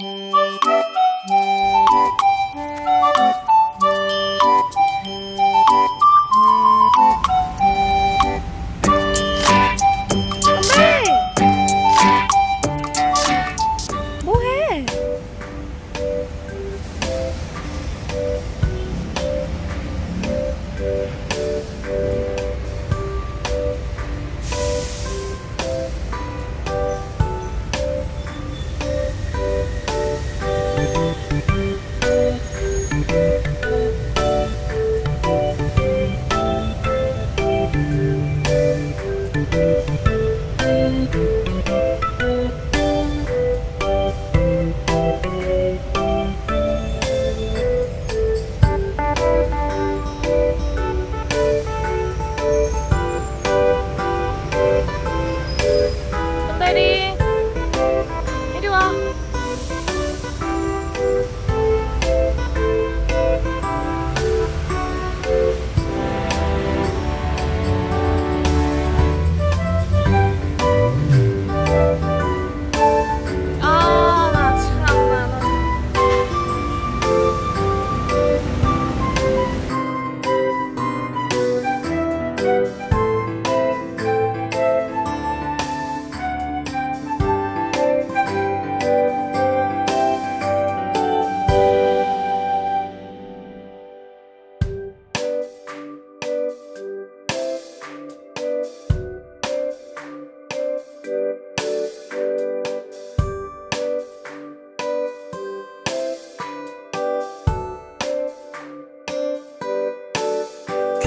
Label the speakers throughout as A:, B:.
A: 안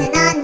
A: tonight.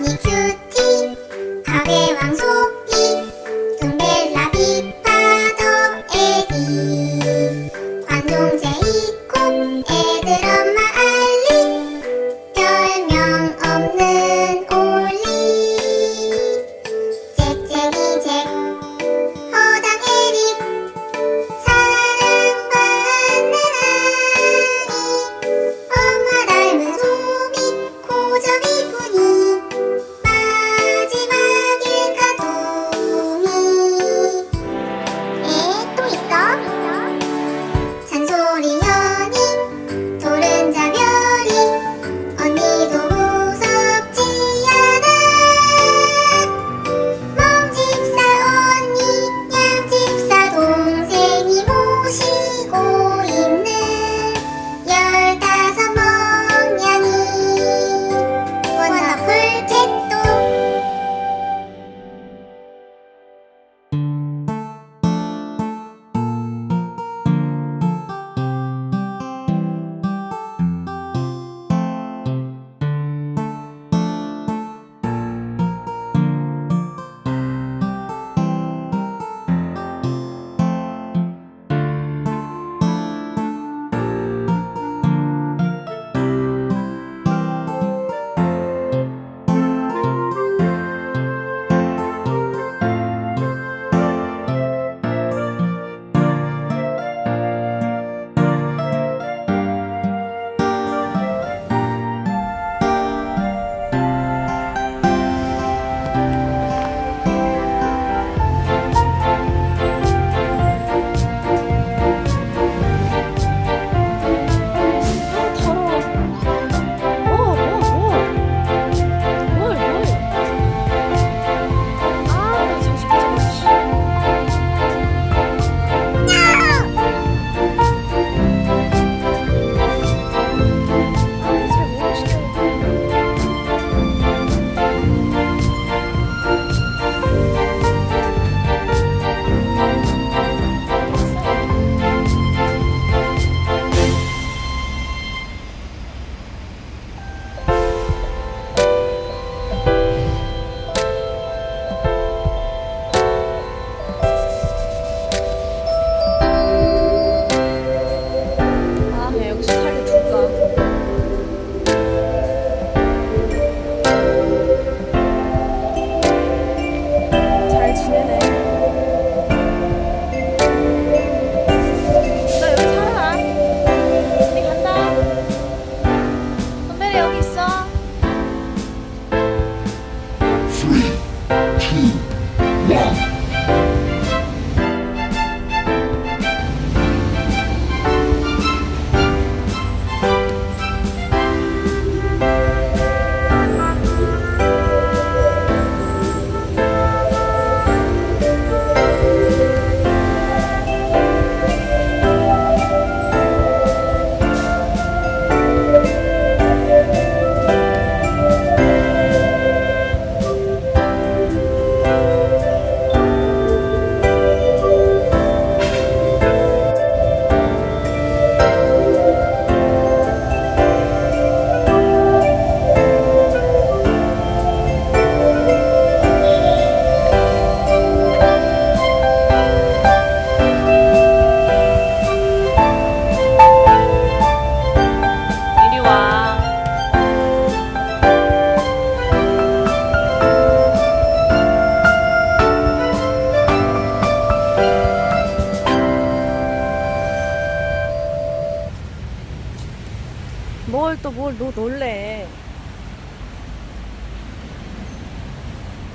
A: 뭘 또 뭘 너 놀래?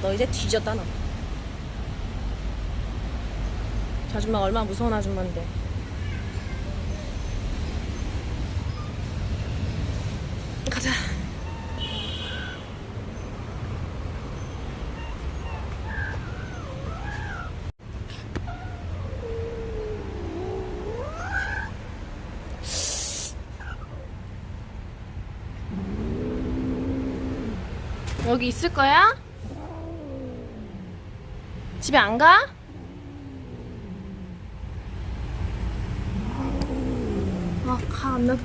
A: 너 이제 뒤졌다 너. 저 아줌마 얼마나 무서운 아줌마인데. 여기 있을 거야? 집에 안 가? 아, 가, 안 나.